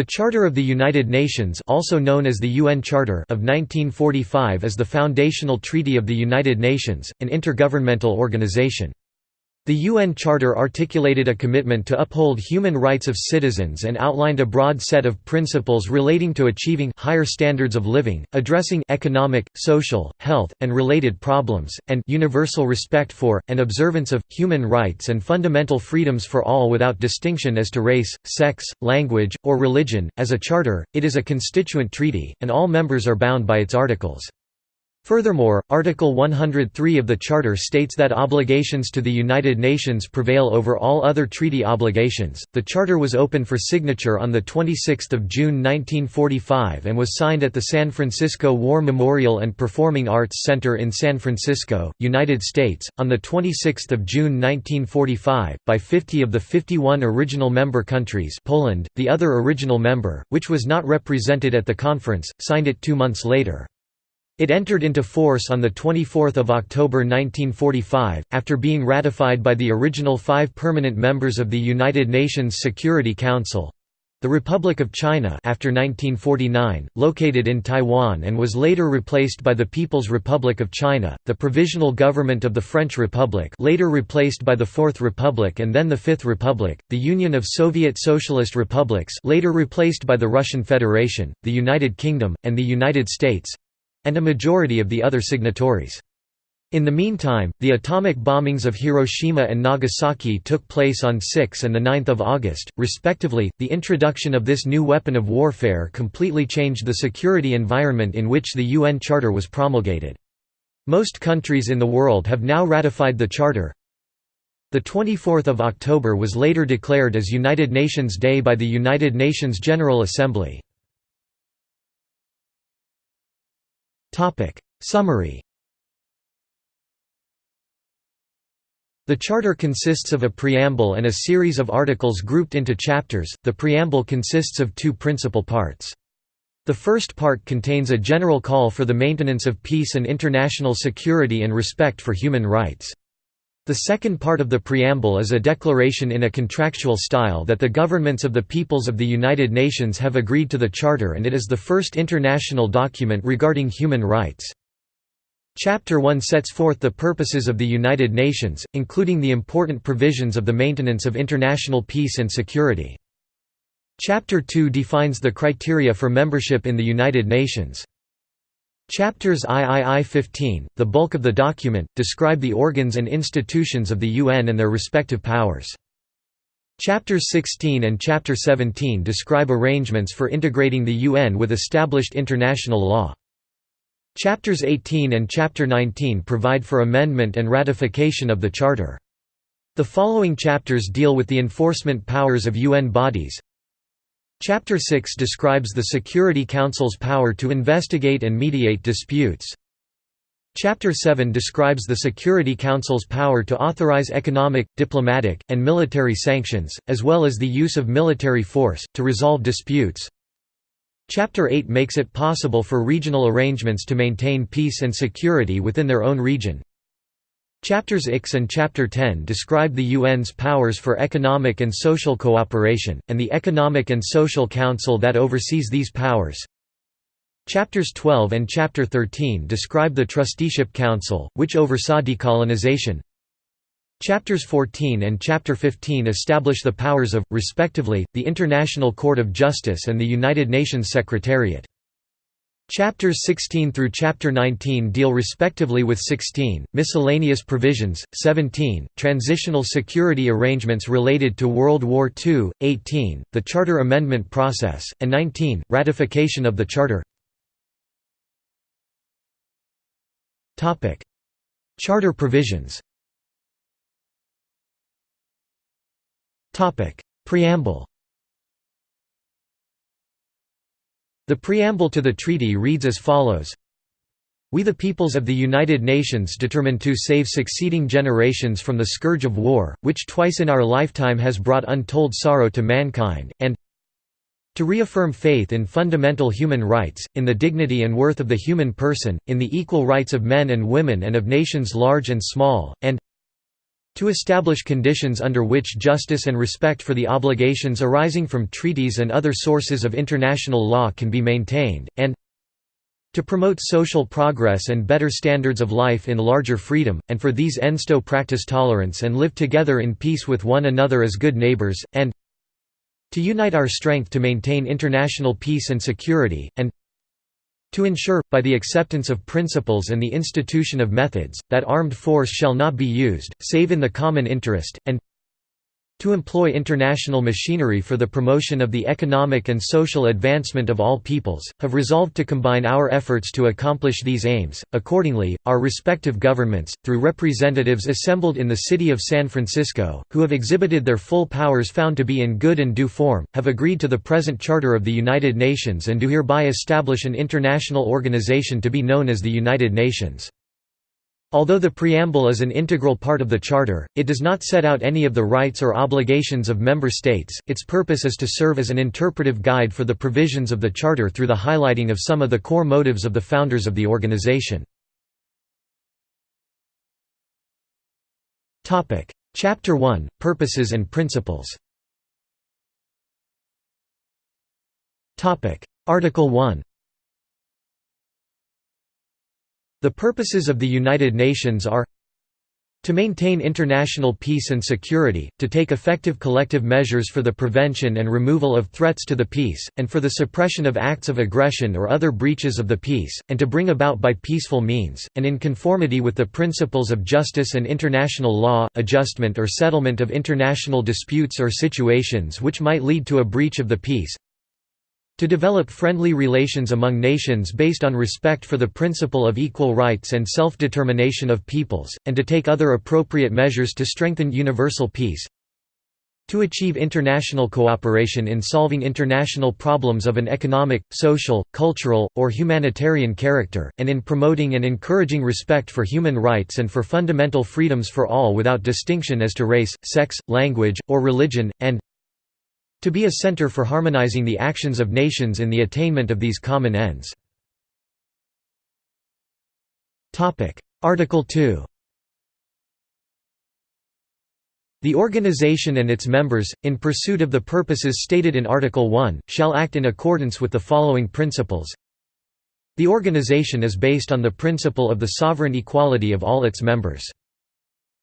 The Charter of the United Nations also known as the UN Charter of 1945 is the foundational treaty of the United Nations, an intergovernmental organization. The UN Charter articulated a commitment to uphold human rights of citizens and outlined a broad set of principles relating to achieving higher standards of living, addressing economic, social, health, and related problems, and universal respect for, and observance of, human rights and fundamental freedoms for all without distinction as to race, sex, language, or religion. As a charter, it is a constituent treaty, and all members are bound by its articles. Furthermore, Article 103 of the Charter states that obligations to the United Nations prevail over all other treaty obligations. The Charter was open for signature on the 26th of June 1945 and was signed at the San Francisco War Memorial and Performing Arts Center in San Francisco, United States, on the 26th of June 1945 by 50 of the 51 original member countries. Poland, the other original member, which was not represented at the conference, signed it 2 months later. It entered into force on 24 October 1945, after being ratified by the original five permanent members of the United Nations Security Council. The Republic of China after 1949, located in Taiwan and was later replaced by the People's Republic of China, the Provisional Government of the French Republic later replaced by the Fourth Republic and then the Fifth Republic, the Union of Soviet Socialist Republics later replaced by the Russian Federation, the United Kingdom, and the United States, and a majority of the other signatories. In the meantime, the atomic bombings of Hiroshima and Nagasaki took place on 6 and 9 August, respectively. The introduction of this new weapon of warfare completely changed the security environment in which the UN Charter was promulgated. Most countries in the world have now ratified the Charter. The 24th of October was later declared as United Nations Day by the United Nations General Assembly. Summary The Charter consists of a preamble and a series of articles grouped into chapters. The preamble consists of two principal parts. The first part contains a general call for the maintenance of peace and international security and respect for human rights. The second part of the preamble is a declaration in a contractual style that the governments of the peoples of the United Nations have agreed to the Charter and it is the first international document regarding human rights. Chapter 1 sets forth the purposes of the United Nations, including the important provisions of the maintenance of international peace and security. Chapter 2 defines the criteria for membership in the United Nations. Chapters III-15, the bulk of the document, describe the organs and institutions of the UN and their respective powers. Chapters 16 and Chapter 17 describe arrangements for integrating the UN with established international law. Chapters 18 and Chapter 19 provide for amendment and ratification of the Charter. The following chapters deal with the enforcement powers of UN bodies, Chapter 6 describes the Security Council's power to investigate and mediate disputes. Chapter 7 describes the Security Council's power to authorize economic, diplomatic, and military sanctions, as well as the use of military force, to resolve disputes. Chapter 8 makes it possible for regional arrangements to maintain peace and security within their own region. Chapters X and Chapter 10 describe the UN's powers for economic and social cooperation, and the Economic and Social Council that oversees these powers. Chapters 12 and Chapter 13 describe the Trusteeship Council, which oversaw decolonization. Chapters 14 and Chapter 15 establish the powers of, respectively, the International Court of Justice and the United Nations Secretariat. Chapters 16 through Chapter 19 deal respectively with 16, miscellaneous provisions, 17, transitional security arrangements related to World War II, 18, the Charter Amendment process, and 19, ratification of the Charter. Charter provisions. Preamble The preamble to the treaty reads as follows. We the peoples of the United Nations determine to save succeeding generations from the scourge of war, which twice in our lifetime has brought untold sorrow to mankind, and to reaffirm faith in fundamental human rights, in the dignity and worth of the human person, in the equal rights of men and women and of nations large and small, and To establish conditions under which justice and respect for the obligations arising from treaties and other sources of international law can be maintained, and to promote social progress and better standards of life in larger freedom, and for these ends to practice tolerance and live together in peace with one another as good neighbors, and to unite our strength to maintain international peace and security, and to ensure, by the acceptance of principles and the institution of methods, that armed force shall not be used, save in the common interest, and to employ international machinery for the promotion of the economic and social advancement of all peoples, have resolved to combine our efforts to accomplish these aims. Accordingly, our respective governments, through representatives assembled in the city of San Francisco, who have exhibited their full powers found to be in good and due form, have agreed to the present Charter of the United Nations and do hereby establish an international organization to be known as the United Nations. Although the preamble is an integral part of the Charter, it does not set out any of the rights or obligations of member states, its purpose is to serve as an interpretive guide for the provisions of the Charter through the highlighting of some of the core motives of the founders of the organization. Chapter 1 – Purposes and Principles. Article 1 The purposes of the United Nations are to maintain international peace and security, to take effective collective measures for the prevention and removal of threats to the peace, and for the suppression of acts of aggression or other breaches of the peace, and to bring about by peaceful means, and in conformity with the principles of justice and international law, adjustment or settlement of international disputes or situations which might lead to a breach of the peace, to develop friendly relations among nations based on respect for the principle of equal rights and self-determination of peoples, and to take other appropriate measures to strengthen universal peace. To achieve international cooperation in solving international problems of an economic, social, cultural, or humanitarian character, and in promoting and encouraging respect for human rights and for fundamental freedoms for all without distinction as to race, sex, language, or religion, and to be a center for harmonizing the actions of nations in the attainment of these common ends. Article 2 The organization and its members, in pursuit of the purposes stated in Article 1, shall act in accordance with the following principles. The organization is based on the principle of the sovereign equality of all its members.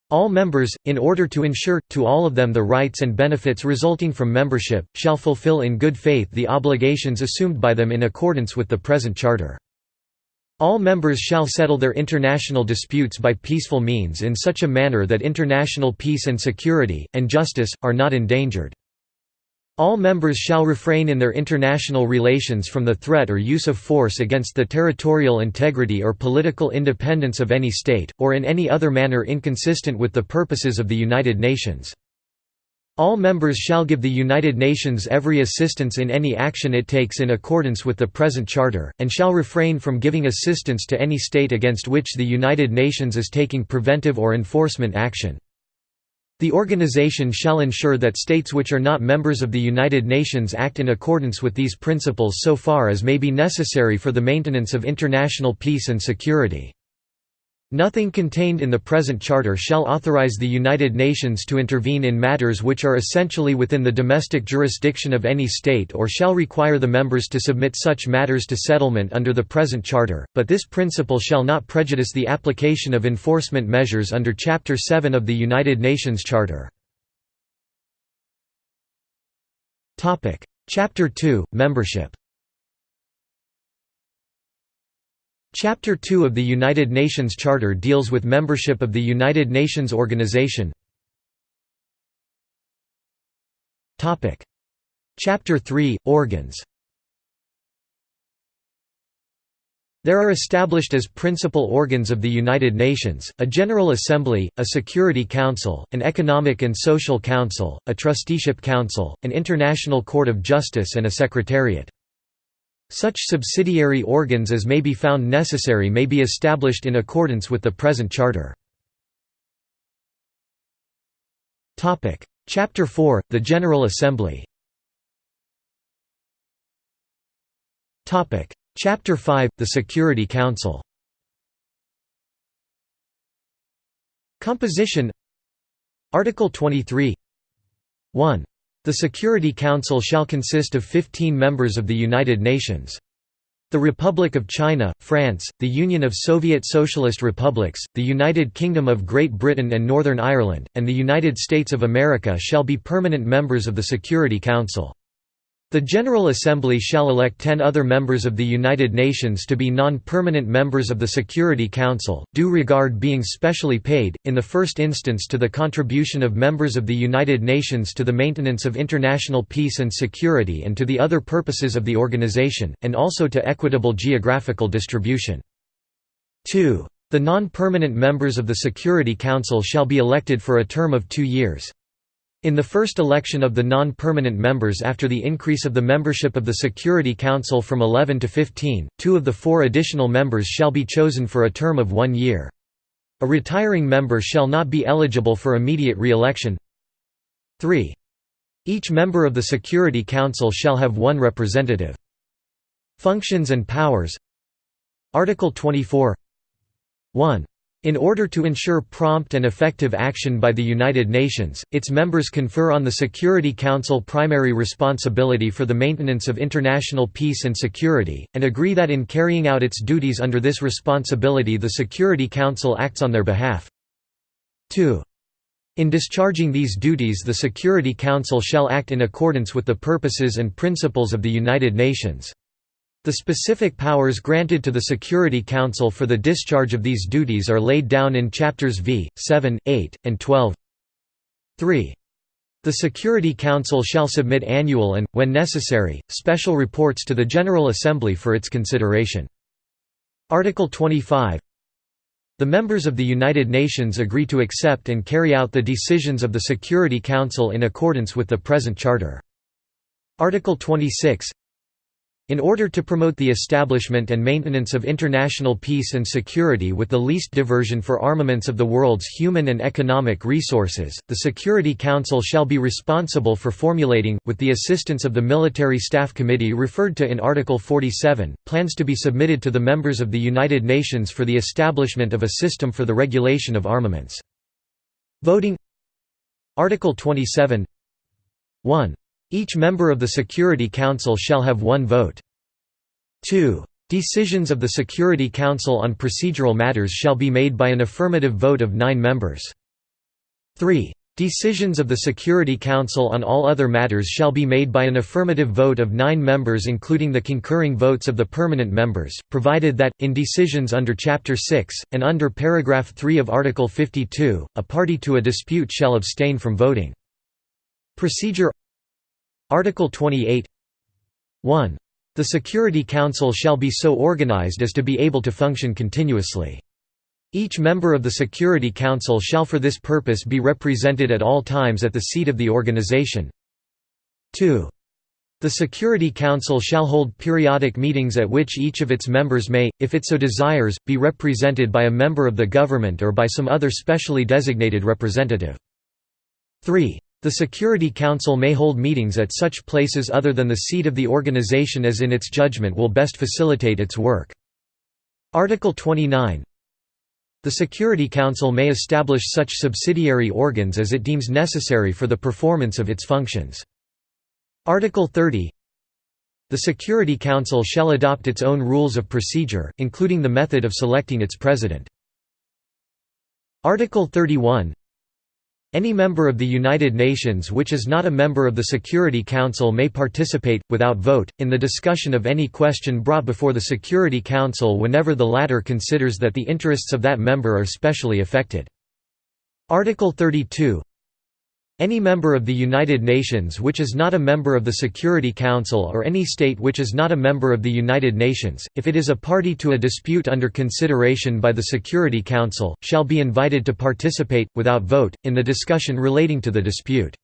All members, in order to ensure, to all of them the rights and benefits resulting from membership, shall fulfill in good faith the obligations assumed by them in accordance with the present Charter. All members shall settle their international disputes by peaceful means in such a manner that international peace and security, and justice, are not endangered. All members shall refrain in their international relations from the threat or use of force against the territorial integrity or political independence of any state, or in any other manner inconsistent with the purposes of the United Nations. All members shall give the United Nations every assistance in any action it takes in accordance with the present Charter, and shall refrain from giving assistance to any state against which the United Nations is taking preventive or enforcement action. The organization shall ensure that states which are not members of the United Nations act in accordance with these principles so far as may be necessary for the maintenance of international peace and security. Nothing contained in the present charter shall authorize the United Nations to intervene in matters which are essentially within the domestic jurisdiction of any state or shall require the members to submit such matters to settlement under the present charter, but this principle shall not prejudice the application of enforcement measures under Chapter 7 of the United Nations Charter. Chapter 2 – Membership Chapter 2 of the United Nations Charter deals with membership of the United Nations Organization. Chapter 3 – Organs There are established as principal organs of the United Nations, a General Assembly, a Security Council, an Economic and Social Council, a Trusteeship Council, an International Court of Justice and a Secretariat. Such subsidiary organs as may be found necessary may be established in accordance with the present Charter. Chapter 4 – The General Assembly. Chapter 5 – The Security Council. Composition. Article 23 1. The Security Council shall consist of 15 members of the United Nations. The Republic of China, France, the Union of Soviet Socialist Republics, the United Kingdom of Great Britain and Northern Ireland, and the United States of America shall be permanent members of the Security Council. The General Assembly shall elect ten other members of the United Nations to be non-permanent members of the Security Council, due regard being specially paid, in the first instance to the contribution of members of the United Nations to the maintenance of international peace and security and to the other purposes of the organization, and also to equitable geographical distribution. 2. The non-permanent members of the Security Council shall be elected for a term of two years. In the first election of the non-permanent members after the increase of the membership of the Security Council from 11 to 15, two of the four additional members shall be chosen for a term of one year. A retiring member shall not be eligible for immediate re-election. 3. Each member of the Security Council shall have one representative. Functions and powers Article 24 1. In order to ensure prompt and effective action by the United Nations, its members confer on the Security Council primary responsibility for the maintenance of international peace and security, and agree that in carrying out its duties under this responsibility the Security Council acts on their behalf. 2. In discharging these duties the Security Council shall act in accordance with the purposes and principles of the United Nations. The specific powers granted to the Security Council for the discharge of these duties are laid down in Chapters V, 7, 8, and 12. 3. The Security Council shall submit annual and, when necessary, special reports to the General Assembly for its consideration. Article 25 The members of the United Nations agree to accept and carry out the decisions of the Security Council in accordance with the present Charter. Article 26 in order to promote the establishment and maintenance of international peace and security with the least diversion for armaments of the world's human and economic resources, the Security Council shall be responsible for formulating, with the assistance of the Military Staff Committee referred to in Article 47, plans to be submitted to the members of the United Nations for the establishment of a system for the regulation of armaments. Voting Article 27 1. Each member of the Security Council shall have one vote. 2. Decisions of the Security Council on procedural matters shall be made by an affirmative vote of nine members. 3. Decisions of the Security Council on all other matters shall be made by an affirmative vote of nine members including the concurring votes of the permanent members, provided that, in decisions under Chapter 6, and under paragraph 3 of Article 52, a party to a dispute shall abstain from voting. Procedure Article 28 1. The Security Council shall be so organized as to be able to function continuously. Each member of the Security Council shall for this purpose be represented at all times at the seat of the organization. 2. The Security Council shall hold periodic meetings at which each of its members may, if it so desires, be represented by a member of the government or by some other specially designated representative. 3. The Security Council may hold meetings at such places other than the seat of the organization as in its judgment will best facilitate its work. Article 29 The Security Council may establish such subsidiary organs as it deems necessary for the performance of its functions. Article 30 The Security Council shall adopt its own rules of procedure, including the method of selecting its president. Article 31 any member of the United Nations which is not a member of the Security Council may participate, without vote, in the discussion of any question brought before the Security Council whenever the latter considers that the interests of that member are specially affected. Article 32 any member of the United Nations which is not a member of the Security Council or any state which is not a member of the United Nations, if it is a party to a dispute under consideration by the Security Council, shall be invited to participate, without vote, in the discussion relating to the dispute.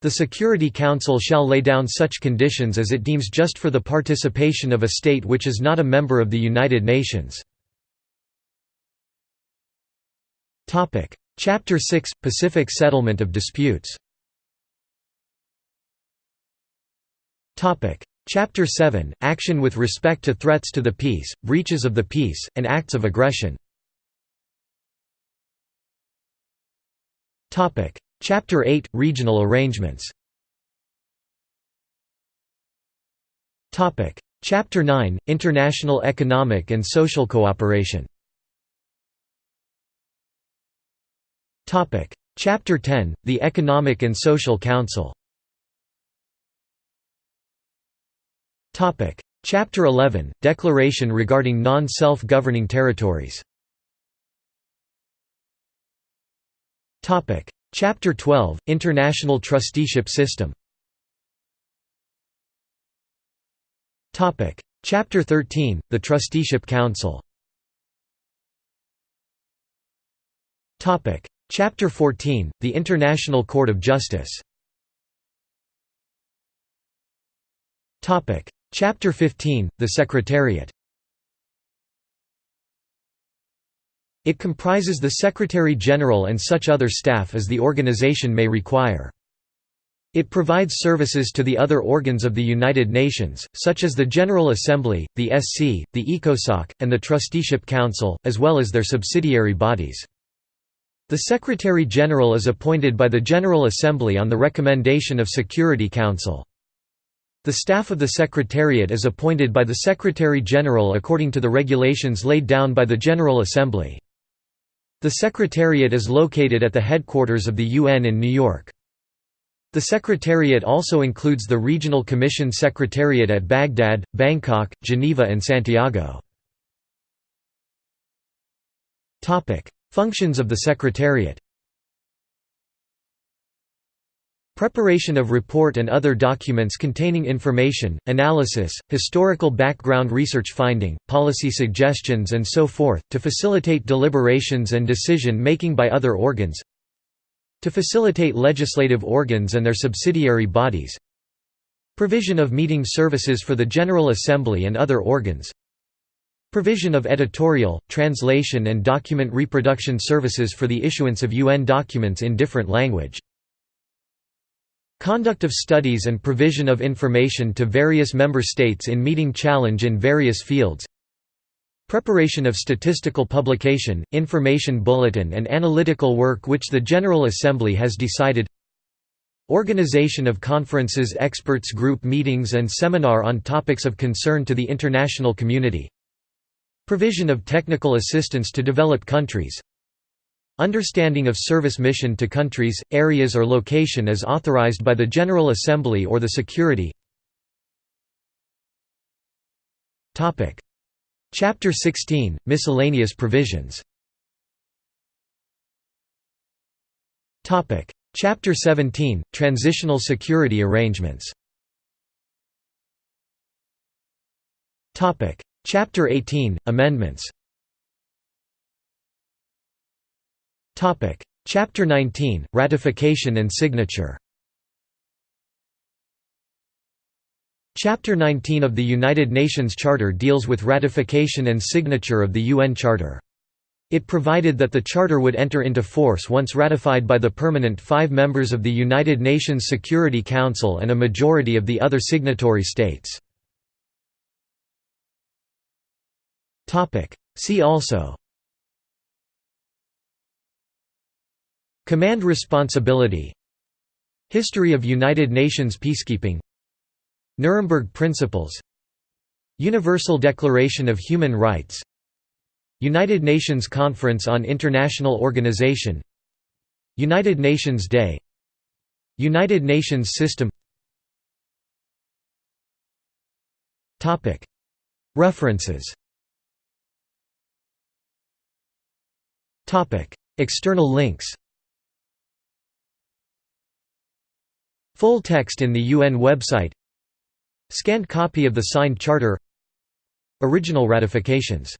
The Security Council shall lay down such conditions as it deems just for the participation of a state which is not a member of the United Nations. Chapter 6 – Pacific settlement of disputes. Chapter 7 – Action with respect to threats to the peace, breaches of the peace, and acts of aggression. Chapter 8 – Regional arrangements. Chapter 9 – International economic and social cooperation Chapter 10 – The Economic and Social Council. Topic: Chapter 11 – Declaration regarding non-self-governing territories. Topic: Chapter 12 – International trusteeship system. Topic: Chapter 13 – The Trusteeship Council Chapter 14 – The International Court of Justice Chapter 15 – The Secretariat It comprises the Secretary-General and such other staff as the organization may require. It provides services to the other organs of the United Nations, such as the General Assembly, the SC, the ECOSOC, and the Trusteeship Council, as well as their subsidiary bodies. The Secretary-General is appointed by the General Assembly on the recommendation of Security Council. The staff of the Secretariat is appointed by the Secretary-General according to the regulations laid down by the General Assembly. The Secretariat is located at the headquarters of the UN in New York. The Secretariat also includes the Regional Commission Secretariat at Baghdad, Bangkok, Geneva and Santiago. Functions of the Secretariat. Preparation of report and other documents containing information, analysis, historical background research finding, policy suggestions and so forth, to facilitate deliberations and decision-making by other organs. To facilitate legislative organs and their subsidiary bodies. Provision of meeting services for the General Assembly and other organs provision of editorial, translation and document reproduction services for the issuance of UN documents in different language. Conduct of studies and provision of information to various member states in meeting challenge in various fields. Preparation of statistical publication, information bulletin and analytical work which the General Assembly has decided. Organization of conferences experts group meetings and seminar on topics of concern to the international community Provision of technical assistance to developed countries. Understanding of service mission to countries, areas or location as authorized by the General Assembly or the Security. Chapter 16 – Miscellaneous provisions. Chapter 17 – Transitional security arrangements Chapter 18 – Amendments Chapter 19 – Ratification and signature Chapter 19 of the United Nations Charter deals with ratification and signature of the UN Charter. It provided that the Charter would enter into force once ratified by the permanent five members of the United Nations Security Council and a majority of the other signatory states. See also. Command responsibility. History of United Nations peacekeeping. Nuremberg Principles. Universal Declaration of Human Rights. United Nations Conference on International Organization. United Nations Day. United Nations System. References External links Full text in the UN website Scanned copy of the signed charter Original ratifications.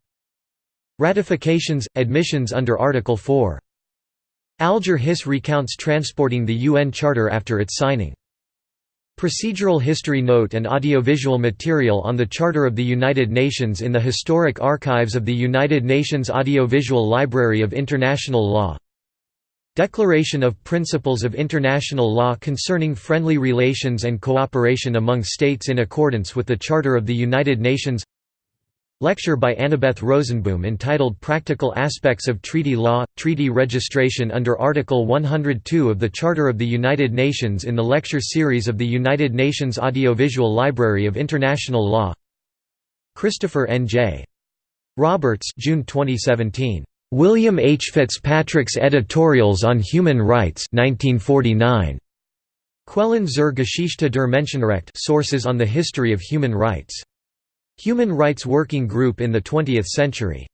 Ratifications – admissions under Article 4 Alger Hiss recounts transporting the UN Charter after its signing. Procedural history note and audiovisual material on the Charter of the United Nations in the Historic Archives of the United Nations Audiovisual Library of International Law. Declaration of Principles of International Law concerning friendly relations and cooperation among states in accordance with the Charter of the United Nations Lecture by Annebeth Rosenboom entitled Practical Aspects of Treaty Law, Treaty Registration under Article 102 of the Charter of the United Nations in the lecture series of the United Nations Audiovisual Library of International Law Christopher N. J. Roberts June 2017. William H. Fitzpatrick's Editorials on Human Rights 1949. Quellen zur Geschichte der Menschenrechte Sources on the History of Human Rights. Human Rights Working Group in the Twentieth Century.